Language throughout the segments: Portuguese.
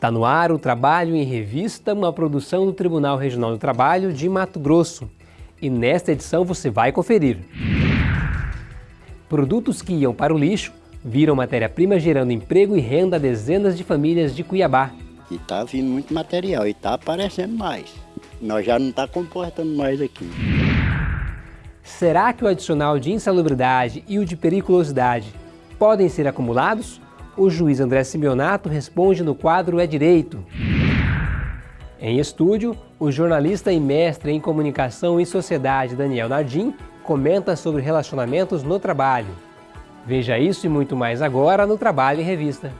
Está no ar o Trabalho em Revista, uma produção do Tribunal Regional do Trabalho de Mato Grosso. E nesta edição você vai conferir. Produtos que iam para o lixo viram matéria-prima gerando emprego e renda a dezenas de famílias de Cuiabá. E está vindo muito material e está aparecendo mais. Nós já não está comportando mais aqui. Será que o adicional de insalubridade e o de periculosidade podem ser acumulados? O juiz André Simeonato responde no quadro É Direito. Em estúdio, o jornalista e mestre em comunicação e sociedade Daniel Nardim comenta sobre relacionamentos no trabalho. Veja isso e muito mais agora no Trabalho em Revista.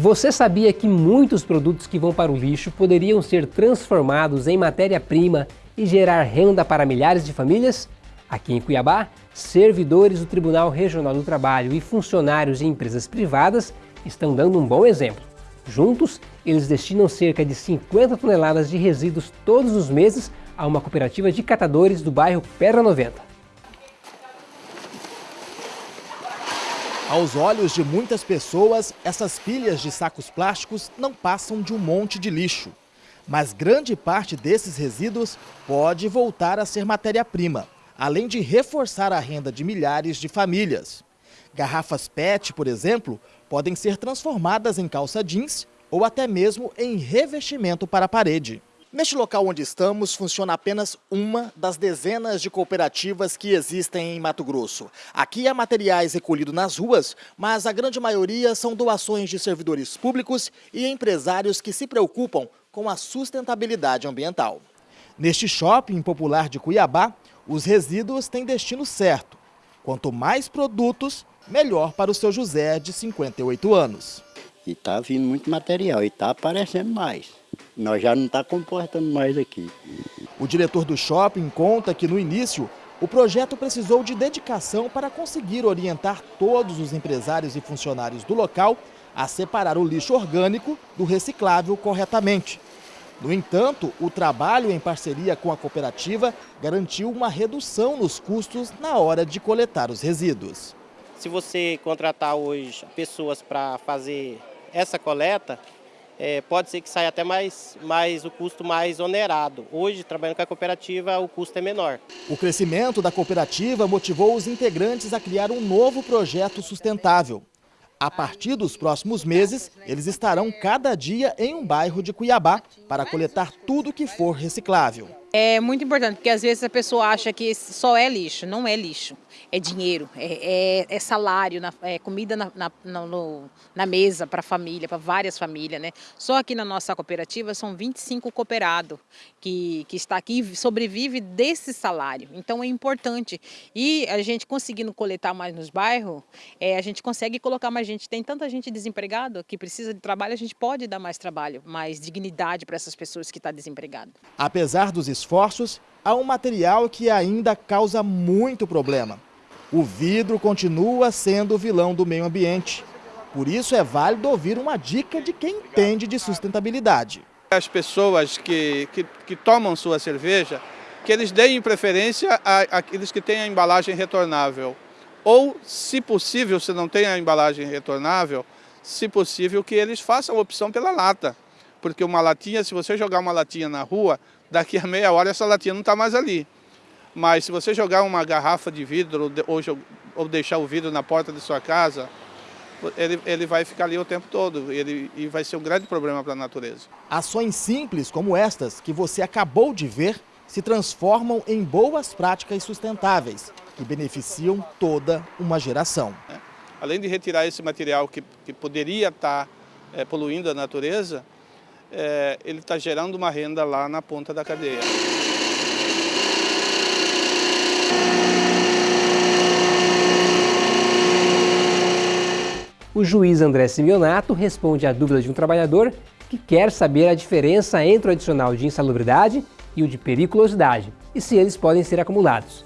Você sabia que muitos produtos que vão para o lixo poderiam ser transformados em matéria-prima e gerar renda para milhares de famílias? Aqui em Cuiabá, servidores do Tribunal Regional do Trabalho e funcionários de empresas privadas estão dando um bom exemplo. Juntos, eles destinam cerca de 50 toneladas de resíduos todos os meses a uma cooperativa de catadores do bairro Pedra 90. Aos olhos de muitas pessoas, essas pilhas de sacos plásticos não passam de um monte de lixo. Mas grande parte desses resíduos pode voltar a ser matéria-prima, além de reforçar a renda de milhares de famílias. Garrafas PET, por exemplo, podem ser transformadas em calça jeans ou até mesmo em revestimento para a parede. Neste local onde estamos, funciona apenas uma das dezenas de cooperativas que existem em Mato Grosso. Aqui há materiais recolhidos nas ruas, mas a grande maioria são doações de servidores públicos e empresários que se preocupam com a sustentabilidade ambiental. Neste shopping popular de Cuiabá, os resíduos têm destino certo. Quanto mais produtos, melhor para o seu José, de 58 anos. E está vindo muito material e está aparecendo mais. Nós já não está comportando mais aqui. O diretor do shopping conta que no início o projeto precisou de dedicação para conseguir orientar todos os empresários e funcionários do local a separar o lixo orgânico do reciclável corretamente. No entanto, o trabalho em parceria com a cooperativa garantiu uma redução nos custos na hora de coletar os resíduos. Se você contratar hoje pessoas para fazer essa coleta, é, pode ser que saia até mais, mais o custo mais onerado. Hoje, trabalhando com a cooperativa, o custo é menor. O crescimento da cooperativa motivou os integrantes a criar um novo projeto sustentável. A partir dos próximos meses, eles estarão cada dia em um bairro de Cuiabá para coletar tudo que for reciclável. É muito importante, porque às vezes a pessoa acha que só é lixo, não é lixo. É dinheiro, é, é, é salário, é comida na, na, no, na mesa para a família, para várias famílias. Né? Só aqui na nossa cooperativa são 25 cooperados que, que está aqui e sobrevive desse salário. Então é importante. E a gente conseguindo coletar mais nos bairros, é, a gente consegue colocar mais gente. Tem tanta gente desempregada que precisa de trabalho, a gente pode dar mais trabalho, mais dignidade para essas pessoas que estão tá desempregadas. Apesar dos esforços, há um material que ainda causa muito problema. O vidro continua sendo o vilão do meio ambiente. Por isso é válido ouvir uma dica de quem entende de sustentabilidade. As pessoas que, que, que tomam sua cerveja, que eles deem preferência àqueles que têm a embalagem retornável. Ou, se possível, se não tem a embalagem retornável, se possível que eles façam a opção pela lata. Porque uma latinha, se você jogar uma latinha na rua, daqui a meia hora essa latinha não está mais ali. Mas se você jogar uma garrafa de vidro ou, ou deixar o vidro na porta de sua casa, ele, ele vai ficar ali o tempo todo ele, e vai ser um grande problema para a natureza. Ações simples como estas que você acabou de ver se transformam em boas práticas sustentáveis que beneficiam toda uma geração. Além de retirar esse material que, que poderia estar é, poluindo a natureza, é, ele está gerando uma renda lá na ponta da cadeia. O juiz André Simeonato responde à dúvida de um trabalhador que quer saber a diferença entre o adicional de insalubridade e o de periculosidade e se eles podem ser acumulados.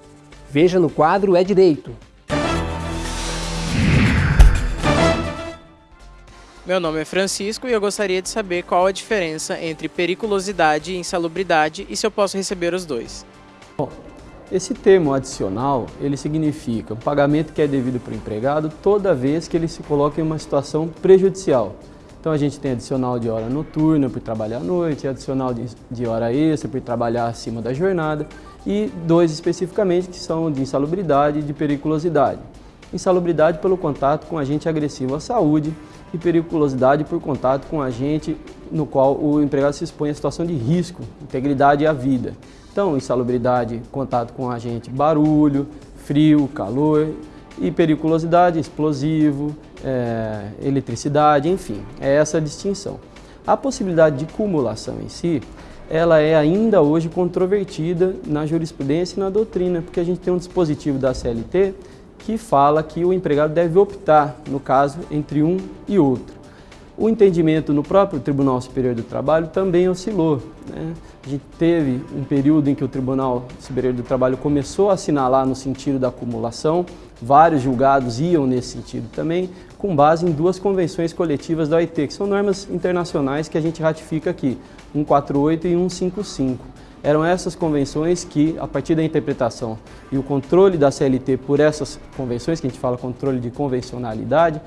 Veja no quadro É Direito. Meu nome é Francisco e eu gostaria de saber qual a diferença entre periculosidade e insalubridade e se eu posso receber os dois. Bom, esse termo adicional, ele significa o pagamento que é devido para o empregado toda vez que ele se coloca em uma situação prejudicial. Então a gente tem adicional de hora noturna por trabalhar à noite, adicional de, hora extra por trabalhar acima da jornada e dois especificamente que são de insalubridade e de periculosidade. Insalubridade pelo contato com agente agressivo à saúde e periculosidade por contato com agente no qual o empregado se expõe a situação de risco, integridade à vida. Então, insalubridade, contato com agente barulho, frio, calor e periculosidade, explosivo, é, eletricidade, enfim, é essa a distinção. A possibilidade de cumulação em si, ela é ainda hoje controvertida na jurisprudência e na doutrina, porque a gente tem um dispositivo da CLT que fala que o empregado deve optar, no caso, entre um e outro. O entendimento no próprio Tribunal Superior do Trabalho também oscilou. Né? A gente teve um período em que o Tribunal Superior do Trabalho começou a assinalar no sentido da acumulação, vários julgados iam nesse sentido também, com base em duas convenções coletivas da OIT, que são normas internacionais que a gente ratifica aqui, 148 e 155. Eram essas convenções que, a partir da interpretação e o controle da CLT por essas convenções, que a gente fala controle de convencionalidade,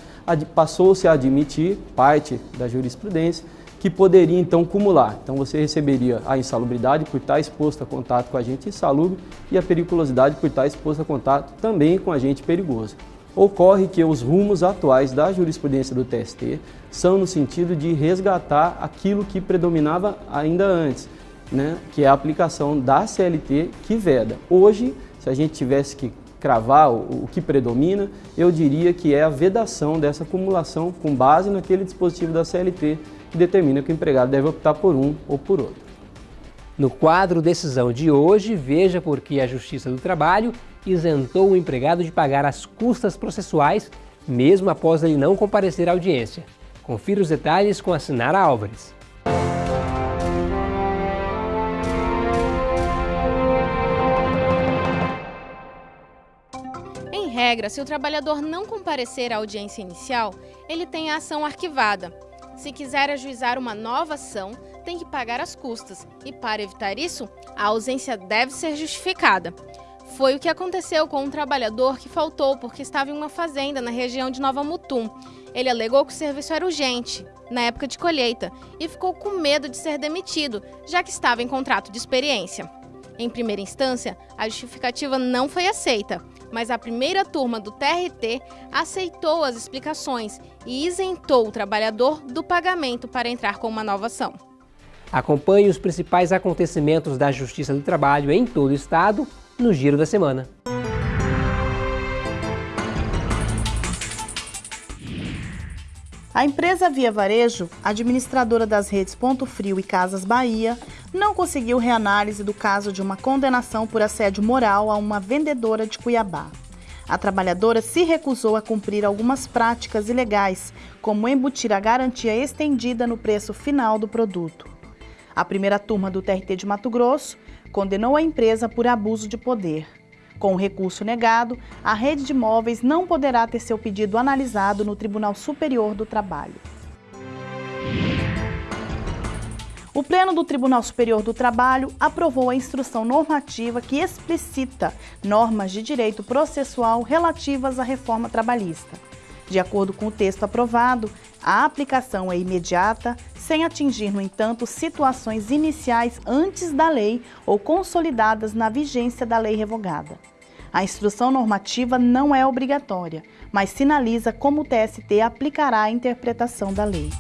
passou-se a admitir parte da jurisprudência que poderia então cumular. Então você receberia a insalubridade por estar exposto a contato com agente insalubre e a periculosidade por estar exposto a contato também com agente perigoso. Ocorre que os rumos atuais da jurisprudência do TST são no sentido de resgatar aquilo que predominava ainda antes, né, que é a aplicação da CLT que veda. Hoje, se a gente tivesse que cravar o, o que predomina, eu diria que é a vedação dessa acumulação com base naquele dispositivo da CLT que determina que o empregado deve optar por um ou por outro. No quadro Decisão de hoje, veja por que a Justiça do Trabalho isentou o empregado de pagar as custas processuais, mesmo após ele não comparecer à audiência. Confira os detalhes com a Sinara Álvares. Regra, se o trabalhador não comparecer à audiência inicial, ele tem a ação arquivada. Se quiser ajuizar uma nova ação, tem que pagar as custas e, para evitar isso, a ausência deve ser justificada. Foi o que aconteceu com um trabalhador que faltou porque estava em uma fazenda na região de Nova Mutum. Ele alegou que o serviço era urgente, na época de colheita, e ficou com medo de ser demitido, já que estava em contrato de experiência. Em primeira instância, a justificativa não foi aceita, mas a primeira turma do TRT aceitou as explicações e isentou o trabalhador do pagamento para entrar com uma nova ação. Acompanhe os principais acontecimentos da Justiça do Trabalho em todo o Estado no Giro da Semana. A empresa Via Varejo, administradora das redes Ponto Frio e Casas Bahia, não conseguiu reanálise do caso de uma condenação por assédio moral a uma vendedora de Cuiabá. A trabalhadora se recusou a cumprir algumas práticas ilegais, como embutir a garantia estendida no preço final do produto. A primeira turma do TRT de Mato Grosso condenou a empresa por abuso de poder. Com o recurso negado, a rede de imóveis não poderá ter seu pedido analisado no Tribunal Superior do Trabalho. O Pleno do Tribunal Superior do Trabalho aprovou a instrução normativa que explicita normas de direito processual relativas à reforma trabalhista. De acordo com o texto aprovado, a aplicação é imediata, sem atingir, no entanto, situações iniciais antes da lei ou consolidadas na vigência da lei revogada. A instrução normativa não é obrigatória, mas sinaliza como o TST aplicará a interpretação da lei.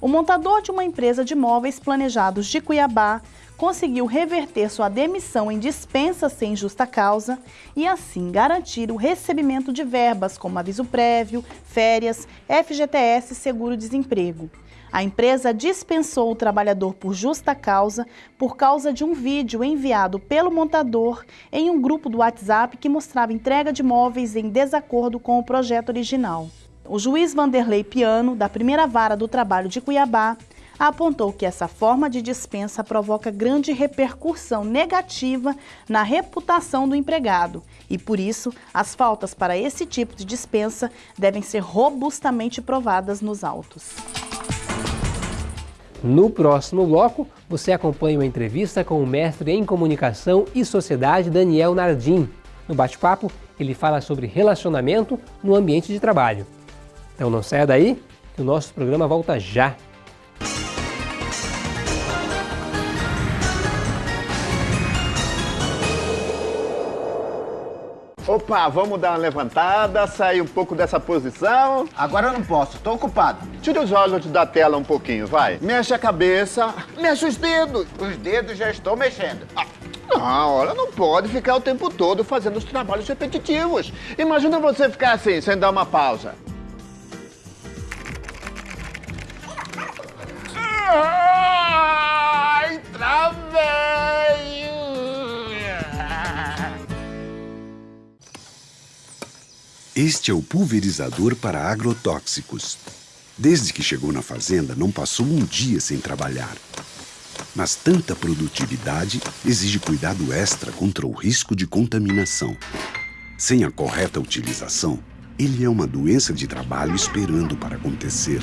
O montador de uma empresa de móveis planejados de Cuiabá conseguiu reverter sua demissão em dispensa sem justa causa e assim garantir o recebimento de verbas como aviso prévio, férias, FGTS e seguro-desemprego. A empresa dispensou o trabalhador por justa causa por causa de um vídeo enviado pelo montador em um grupo do WhatsApp que mostrava entrega de móveis em desacordo com o projeto original. O juiz Vanderlei Piano, da primeira vara do trabalho de Cuiabá, apontou que essa forma de dispensa provoca grande repercussão negativa na reputação do empregado e, por isso, as faltas para esse tipo de dispensa devem ser robustamente provadas nos autos. No próximo bloco, você acompanha uma entrevista com o mestre em comunicação e sociedade Daniel Nardim. No bate-papo, ele fala sobre relacionamento no ambiente de trabalho. Então não saia daí, que o nosso programa volta já. Opa, vamos dar uma levantada, sair um pouco dessa posição. Agora eu não posso, tô ocupado. Tira os olhos da tela um pouquinho, vai. Mexe a cabeça, mexe os dedos. Os dedos já estou mexendo. Ah, não, olha, não pode ficar o tempo todo fazendo os trabalhos repetitivos. Imagina você ficar assim, sem dar uma pausa. Ai, travei! Este é o pulverizador para agrotóxicos. Desde que chegou na fazenda, não passou um dia sem trabalhar. Mas tanta produtividade exige cuidado extra contra o risco de contaminação. Sem a correta utilização, ele é uma doença de trabalho esperando para acontecer.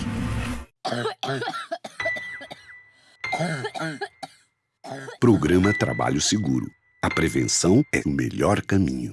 Programa Trabalho Seguro. A prevenção é o melhor caminho.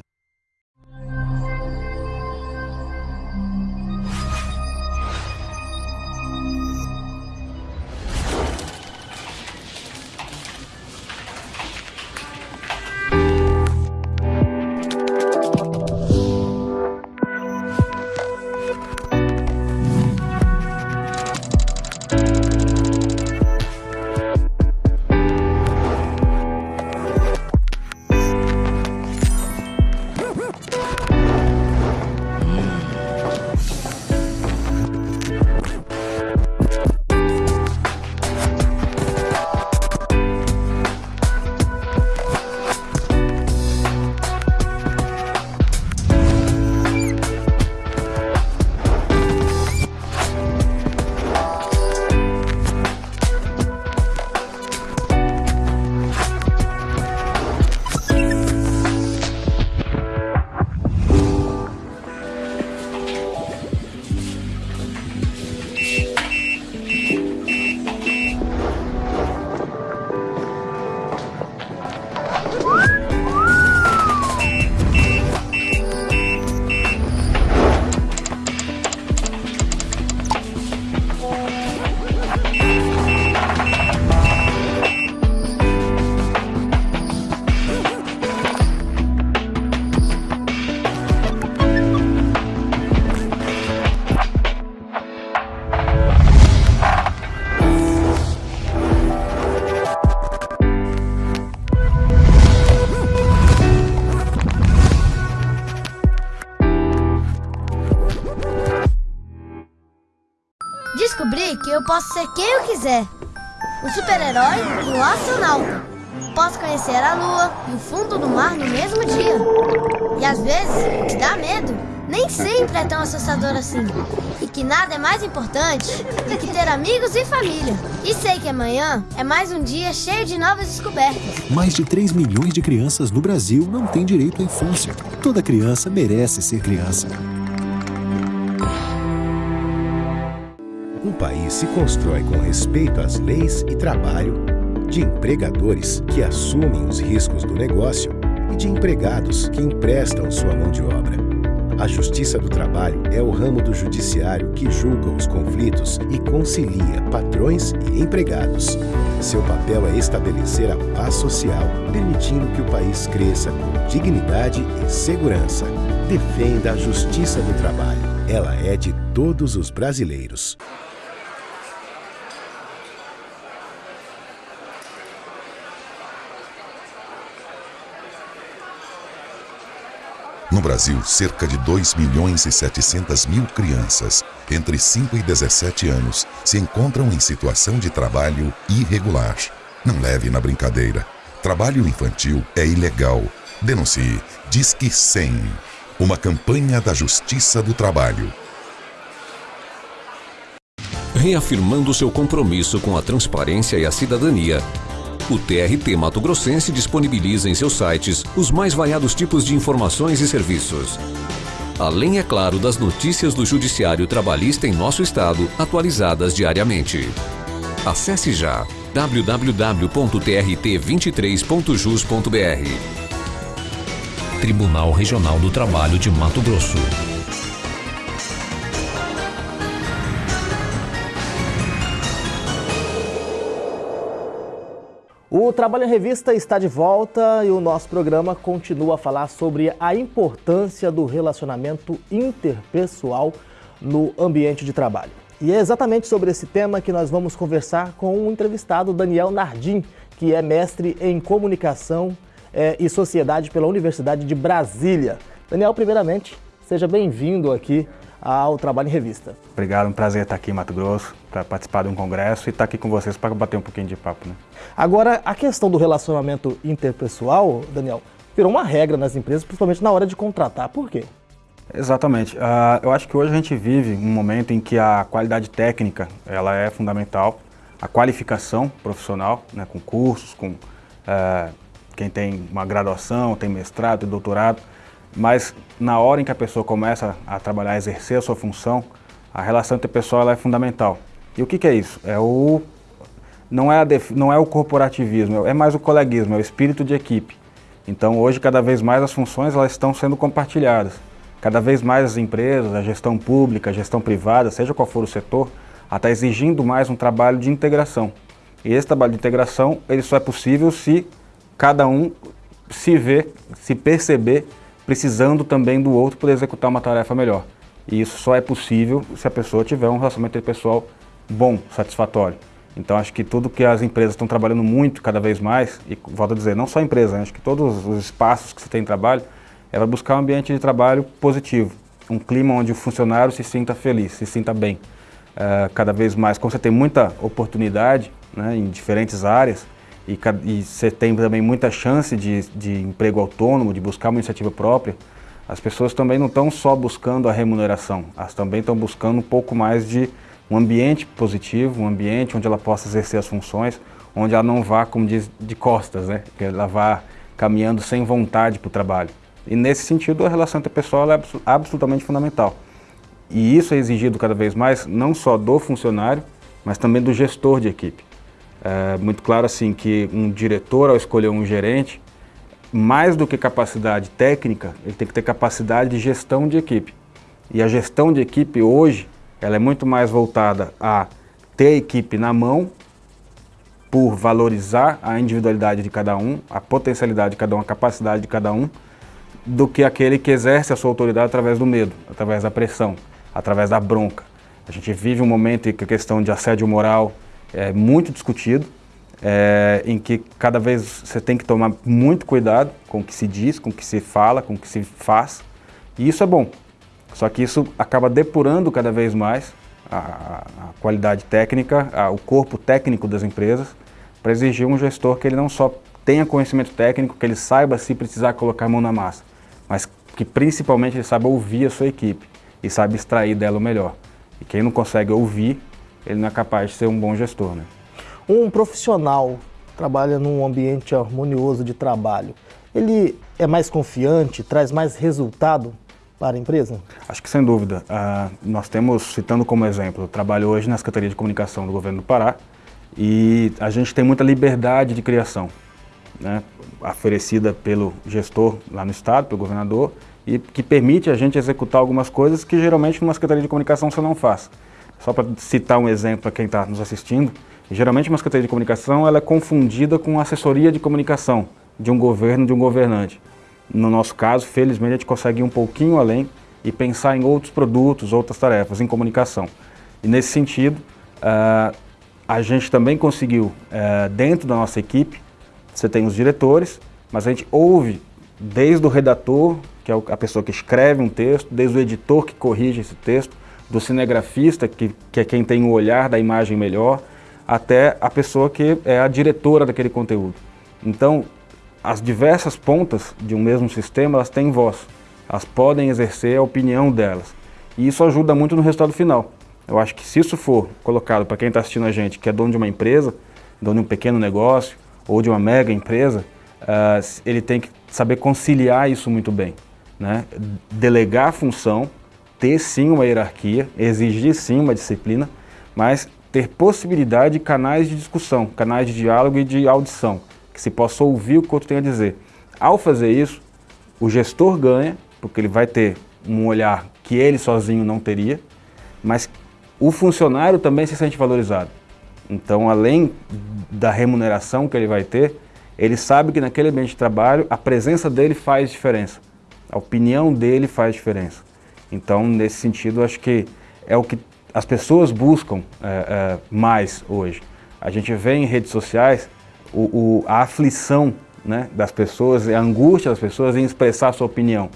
Ser quem eu quiser. Um super-herói e um astronauta. Posso conhecer a lua e o fundo do mar no mesmo dia. E às vezes, o que dá medo nem sempre é tão assustador assim. E que nada é mais importante do que ter amigos e família. E sei que amanhã é mais um dia cheio de novas descobertas. Mais de 3 milhões de crianças no Brasil não têm direito à infância. Toda criança merece ser criança. Um país se constrói com respeito às leis e trabalho, de empregadores que assumem os riscos do negócio e de empregados que emprestam sua mão de obra. A Justiça do Trabalho é o ramo do judiciário que julga os conflitos e concilia patrões e empregados. Seu papel é estabelecer a paz social, permitindo que o país cresça com dignidade e segurança. Defenda a Justiça do Trabalho. Ela é de todos os brasileiros. No Brasil, cerca de 2 milhões e 700 mil crianças entre 5 e 17 anos se encontram em situação de trabalho irregular. Não leve na brincadeira. Trabalho infantil é ilegal. Denuncie. Disque 100. Uma campanha da Justiça do Trabalho. Reafirmando seu compromisso com a transparência e a cidadania, o TRT Mato Grossense disponibiliza em seus sites os mais variados tipos de informações e serviços. Além, é claro, das notícias do Judiciário Trabalhista em nosso estado, atualizadas diariamente. Acesse já www.trt23.jus.br. Tribunal Regional do Trabalho de Mato Grosso. O Trabalho em Revista está de volta e o nosso programa continua a falar sobre a importância do relacionamento interpessoal no ambiente de trabalho. E é exatamente sobre esse tema que nós vamos conversar com o entrevistado Daniel Nardim, que é mestre em comunicação é, e sociedade pela Universidade de Brasília. Daniel, primeiramente, seja bem-vindo aqui ao Trabalho em Revista. Obrigado, um prazer estar aqui em Mato Grosso para participar de um congresso e estar aqui com vocês para bater um pouquinho de papo. Né? Agora, a questão do relacionamento interpessoal, Daniel, virou uma regra nas empresas, principalmente na hora de contratar. Por quê? Exatamente. Uh, eu acho que hoje a gente vive um momento em que a qualidade técnica ela é fundamental, a qualificação profissional, né, com cursos, com uh, quem tem uma graduação, tem mestrado, tem doutorado, mas na hora em que a pessoa começa a trabalhar, a exercer a sua função, a relação interpessoal ela é fundamental. E o que, que é isso? É o, não, é def, não é o corporativismo, é mais o coleguismo, é o espírito de equipe. Então hoje cada vez mais as funções elas estão sendo compartilhadas. Cada vez mais as empresas, a gestão pública, a gestão privada, seja qual for o setor, está exigindo mais um trabalho de integração. E esse trabalho de integração ele só é possível se cada um se ver, se perceber precisando também do outro para executar uma tarefa melhor. E isso só é possível se a pessoa tiver um relacionamento pessoal bom, satisfatório. Então acho que tudo que as empresas estão trabalhando muito cada vez mais, e volto a dizer, não só a empresa, né? acho que todos os espaços que você tem em trabalho, é para buscar um ambiente de trabalho positivo, um clima onde o funcionário se sinta feliz, se sinta bem. Uh, cada vez mais, como você tem muita oportunidade né, em diferentes áreas, e, e você tem também muita chance de, de emprego autônomo, de buscar uma iniciativa própria, as pessoas também não estão só buscando a remuneração, elas também estão buscando um pouco mais de um ambiente positivo, um ambiente onde ela possa exercer as funções, onde ela não vá, como diz, de costas, né? que ela vá caminhando sem vontade para o trabalho. E nesse sentido, a relação interpessoal é absolutamente fundamental. E isso é exigido cada vez mais, não só do funcionário, mas também do gestor de equipe. É muito claro assim que um diretor, ao escolher um gerente, mais do que capacidade técnica, ele tem que ter capacidade de gestão de equipe. E a gestão de equipe hoje, ela é muito mais voltada a ter a equipe na mão, por valorizar a individualidade de cada um, a potencialidade de cada um, a capacidade de cada um, do que aquele que exerce a sua autoridade através do medo, através da pressão, através da bronca. A gente vive um momento em que a questão de assédio moral, é muito discutido, é, em que cada vez você tem que tomar muito cuidado com o que se diz, com o que se fala, com o que se faz, e isso é bom. Só que isso acaba depurando cada vez mais a, a qualidade técnica, a, o corpo técnico das empresas, para exigir um gestor que ele não só tenha conhecimento técnico, que ele saiba se precisar colocar a mão na massa, mas que principalmente ele saiba ouvir a sua equipe e saiba extrair dela o melhor. E quem não consegue ouvir ele não é capaz de ser um bom gestor. Né? Um profissional trabalha num ambiente harmonioso de trabalho, ele é mais confiante, traz mais resultado para a empresa? Acho que sem dúvida. Uh, nós temos, citando como exemplo, eu trabalho hoje na Secretaria de Comunicação do Governo do Pará e a gente tem muita liberdade de criação, né, oferecida pelo gestor lá no Estado, pelo governador, e que permite a gente executar algumas coisas que geralmente numa Secretaria de Comunicação você não faz. Só para citar um exemplo para quem está nos assistindo, geralmente uma secretaria de comunicação ela é confundida com assessoria de comunicação de um governo, de um governante. No nosso caso, felizmente, a gente consegue ir um pouquinho além e pensar em outros produtos, outras tarefas, em comunicação. E nesse sentido, uh, a gente também conseguiu, uh, dentro da nossa equipe, você tem os diretores, mas a gente ouve desde o redator, que é a pessoa que escreve um texto, desde o editor que corrige esse texto, do cinegrafista, que, que é quem tem o olhar da imagem melhor, até a pessoa que é a diretora daquele conteúdo. Então, as diversas pontas de um mesmo sistema, elas têm voz. Elas podem exercer a opinião delas. E isso ajuda muito no resultado final. Eu acho que se isso for colocado para quem está assistindo a gente, que é dono de uma empresa, dono de um pequeno negócio ou de uma mega empresa, uh, ele tem que saber conciliar isso muito bem. Né? Delegar a função, ter sim uma hierarquia, exigir sim uma disciplina, mas ter possibilidade de canais de discussão, canais de diálogo e de audição, que se possa ouvir o que o outro tem a dizer. Ao fazer isso, o gestor ganha, porque ele vai ter um olhar que ele sozinho não teria, mas o funcionário também se sente valorizado. Então, além da remuneração que ele vai ter, ele sabe que naquele ambiente de trabalho a presença dele faz diferença, a opinião dele faz diferença. Então, nesse sentido, acho que é o que as pessoas buscam é, é, mais hoje. A gente vê em redes sociais o, o, a aflição né, das pessoas, a angústia das pessoas em expressar a sua opinião.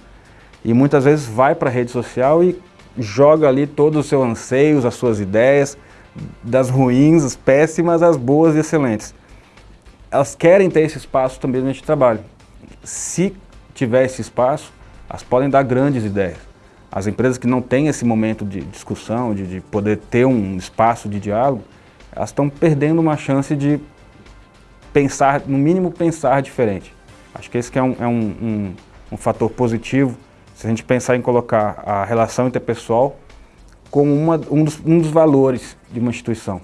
E muitas vezes vai para a rede social e joga ali todos os seus anseios, as suas ideias, das ruins, as péssimas, as boas e excelentes. Elas querem ter esse espaço também no trabalho. Se tiver esse espaço, elas podem dar grandes ideias. As empresas que não têm esse momento de discussão, de, de poder ter um espaço de diálogo, elas estão perdendo uma chance de pensar, no mínimo pensar diferente. Acho que esse que é um, é um, um, um fator positivo se a gente pensar em colocar a relação interpessoal como uma, um, dos, um dos valores de uma instituição.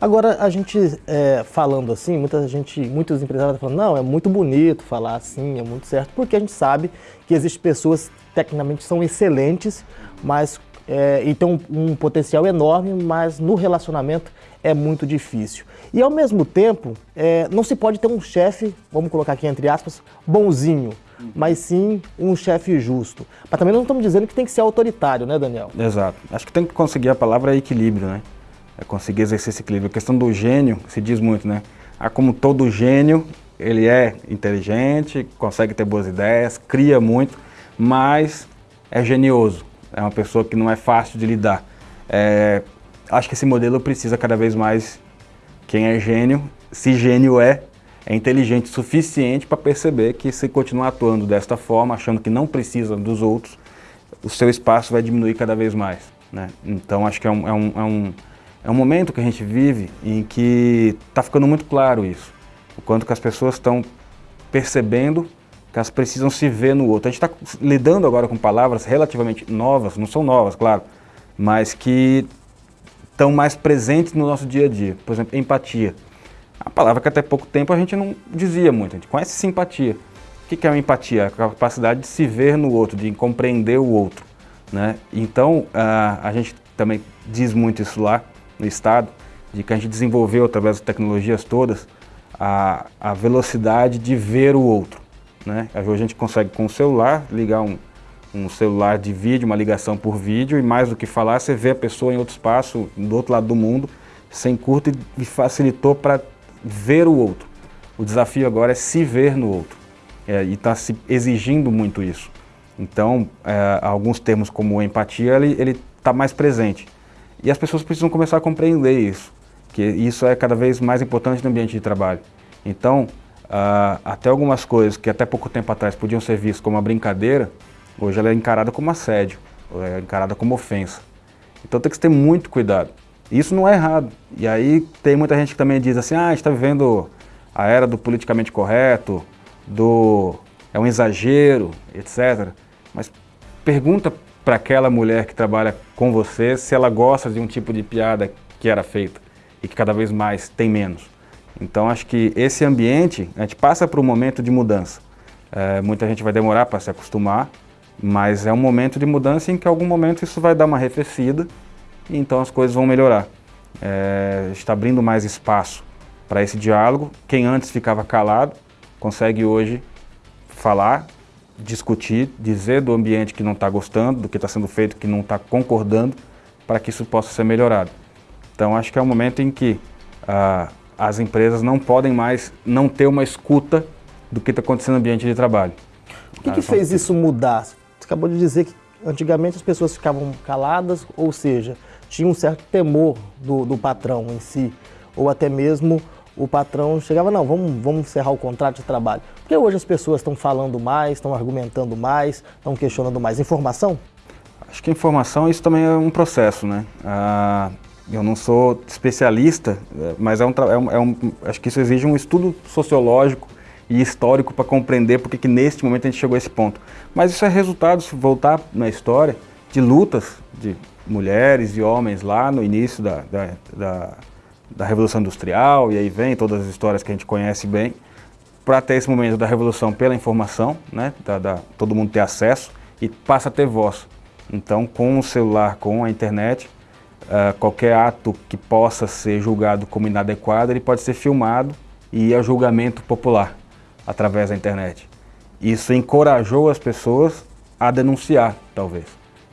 Agora, a gente é, falando assim, muita gente, muitos empresários falando, não, é muito bonito falar assim, é muito certo, porque a gente sabe que existem pessoas tecnicamente são excelentes, mas é, e tem um, um, potencial enorme, mas no relacionamento é muito difícil. E ao mesmo tempo, é, não se pode ter um chefe, vamos colocar aqui entre aspas, bonzinho, mas sim um chefe justo. Mas também não estamos dizendo que tem que ser autoritário, né, Daniel? Exato. Acho que tem que conseguir a palavra equilíbrio, né? É conseguir exercer esse equilíbrio. A questão do gênio se diz muito, né? Ah, como todo gênio, ele é inteligente, consegue ter boas ideias, cria muito, mas é genioso. É uma pessoa que não é fácil de lidar. É, acho que esse modelo precisa cada vez mais quem é gênio, se gênio é, é inteligente o suficiente para perceber que se continuar atuando desta forma, achando que não precisa dos outros, o seu espaço vai diminuir cada vez mais. Né? Então acho que é um, é, um, é, um, é um momento que a gente vive em que está ficando muito claro isso. O quanto que as pessoas estão percebendo que elas precisam se ver no outro. A gente está lidando agora com palavras relativamente novas, não são novas, claro, mas que estão mais presentes no nosso dia a dia. Por exemplo, empatia. A palavra que até pouco tempo a gente não dizia muito, a gente conhece simpatia. O que é uma empatia? A capacidade de se ver no outro, de compreender o outro. Né? Então, a gente também diz muito isso lá no Estado, de que a gente desenvolveu, através das tecnologias todas, a, a velocidade de ver o outro. Né? Hoje a gente consegue com o celular ligar um, um celular de vídeo, uma ligação por vídeo, e mais do que falar, você vê a pessoa em outro espaço, do outro lado do mundo, sem curto e facilitou para ver o outro. O desafio agora é se ver no outro. É, e está se exigindo muito isso. Então, é, alguns termos como empatia, ele está mais presente. E as pessoas precisam começar a compreender isso, que isso é cada vez mais importante no ambiente de trabalho. Então, uh, até algumas coisas que até pouco tempo atrás podiam ser vistas como uma brincadeira, hoje ela é encarada como assédio, é encarada como ofensa. Então tem que ter muito cuidado. Isso não é errado. E aí tem muita gente que também diz assim, ah, a gente está vivendo a era do politicamente correto, do é um exagero, etc. Mas pergunta para aquela mulher que trabalha com você se ela gosta de um tipo de piada que era feita e que cada vez mais tem menos. Então acho que esse ambiente, a gente passa por um momento de mudança. É, muita gente vai demorar para se acostumar, mas é um momento de mudança em que em algum momento isso vai dar uma arrefecida e então as coisas vão melhorar. É, está abrindo mais espaço para esse diálogo. Quem antes ficava calado consegue hoje falar, discutir, dizer do ambiente que não está gostando, do que está sendo feito que não está concordando, para que isso possa ser melhorado. Então acho que é um momento em que ah, as empresas não podem mais não ter uma escuta do que está acontecendo no ambiente de trabalho. O que, que fez isso mudar? Você acabou de dizer que antigamente as pessoas ficavam caladas, ou seja, tinha um certo temor do, do patrão em si, ou até mesmo o patrão chegava, não, vamos, vamos encerrar o contrato de trabalho. Porque hoje as pessoas estão falando mais, estão argumentando mais, estão questionando mais. Informação? Acho que informação, isso também é um processo, né? Ah, eu não sou especialista, é, mas é um, é um, é um, acho que isso exige um estudo sociológico e histórico para compreender porque que neste momento a gente chegou a esse ponto. Mas isso é resultado, se voltar na história, de lutas de mulheres e homens lá no início da, da, da, da Revolução Industrial, e aí vem todas as histórias que a gente conhece bem, para ter esse momento da revolução pela informação, né, da, da, todo mundo ter acesso e passa a ter voz. Então, com o celular, com a internet, uh, qualquer ato que possa ser julgado como inadequado, ele pode ser filmado e ir a julgamento popular através da internet. Isso encorajou as pessoas a denunciar, talvez.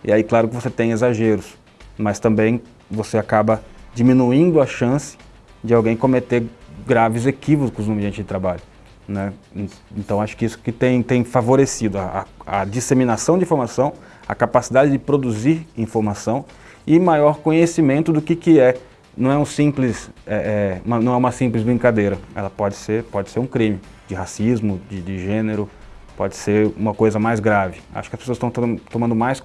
E aí, claro que você tem exageros, mas também você acaba diminuindo a chance de alguém cometer graves equívocos no ambiente de trabalho. Né? Então acho que isso que tem, tem favorecido a, a, disseminação de informação, a capacidade de produzir informação e maior conhecimento do que, que é. Não é um simples, é, é, uma, não é uma simples brincadeira. Ela pode ser, pode ser um crime de racismo, de, de gênero, pode ser uma coisa mais grave. Acho que as pessoas estão tomando mais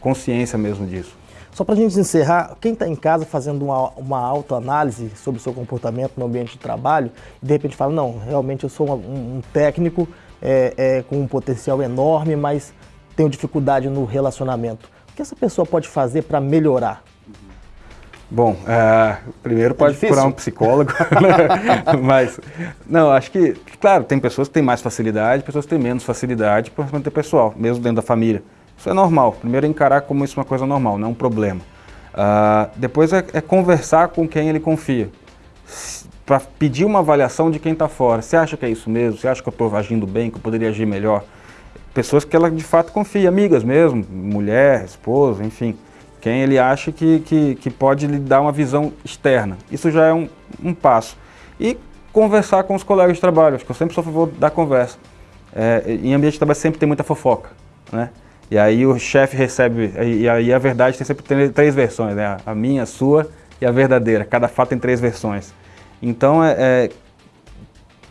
consciência mesmo disso. Só para a gente encerrar, quem está em casa fazendo uma, uma autoanálise sobre o seu comportamento no ambiente de trabalho, e de repente fala, não, realmente eu sou um, um técnico é, é, com um potencial enorme, mas tenho dificuldade no relacionamento. O que essa pessoa pode fazer para melhorar? Bom, é, primeiro é pode difícil. procurar um psicólogo, né? mas não, acho que, claro, tem pessoas que têm mais facilidade, pessoas que têm menos facilidade para manter pessoal, mesmo dentro da família. Isso é normal. Primeiro encarar como isso é uma coisa normal, não é um problema. Uh, depois é, é, conversar com quem ele confia. Para pedir uma avaliação de quem está fora. Você acha que é isso mesmo? Você acha que eu estou agindo bem, que eu poderia agir melhor? Pessoas que ela de fato confia, amigas mesmo, mulher, esposa, enfim. Quem ele acha que, que, que pode lhe dar uma visão externa. Isso já é um, um passo. E conversar com os colegas de trabalho. Acho que eu sempre sou a favor da conversa. É, em ambiente de trabalho sempre tem muita fofoca. Né? E aí o chefe recebe, e aí a verdade tem sempre três versões, né? A minha, a sua e a verdadeira. Cada fato tem três versões. Então é, é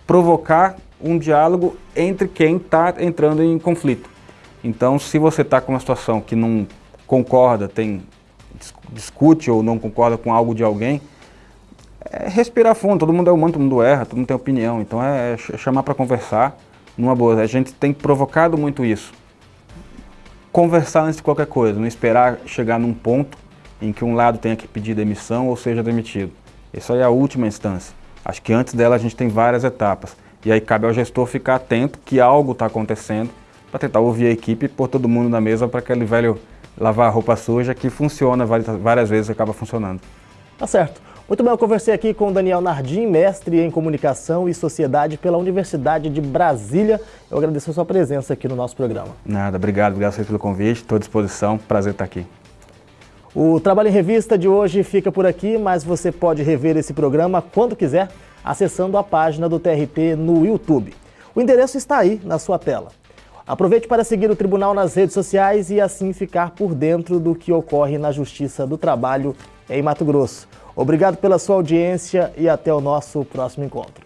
provocar um diálogo entre quem está entrando em conflito. Então se você está com uma situação que não concorda, tem discute ou não concorda com algo de alguém, é respirar fundo, todo mundo é humano, todo mundo erra, todo mundo tem opinião, então é, é chamar para conversar numa boa. A gente tem provocado muito isso conversar antes de qualquer coisa, não esperar chegar num ponto em que um lado tenha que pedir demissão ou seja demitido. Isso aí é a última instância. Acho que antes dela a gente tem várias etapas. E aí cabe ao gestor ficar atento que algo está acontecendo para tentar ouvir a equipe e pôr todo mundo na mesa para aquele velho lavar a roupa suja que funciona várias, vezes acaba funcionando. Tá certo. Muito bem, eu conversei aqui com o Daniel Nardim, mestre em Comunicação e Sociedade pela Universidade de Brasília. Eu agradeço a sua presença aqui no nosso programa. Nada, obrigado, obrigado pelo convite, estou à disposição, prazer estar aqui. O Trabalho em Revista de hoje fica por aqui, mas você pode rever esse programa quando quiser, acessando a página do TRT no YouTube. O endereço está aí na sua tela. Aproveite para seguir o Tribunal nas redes sociais e assim ficar por dentro do que ocorre na Justiça do Trabalho em Mato Grosso. Obrigado pela sua audiência e até o nosso próximo encontro.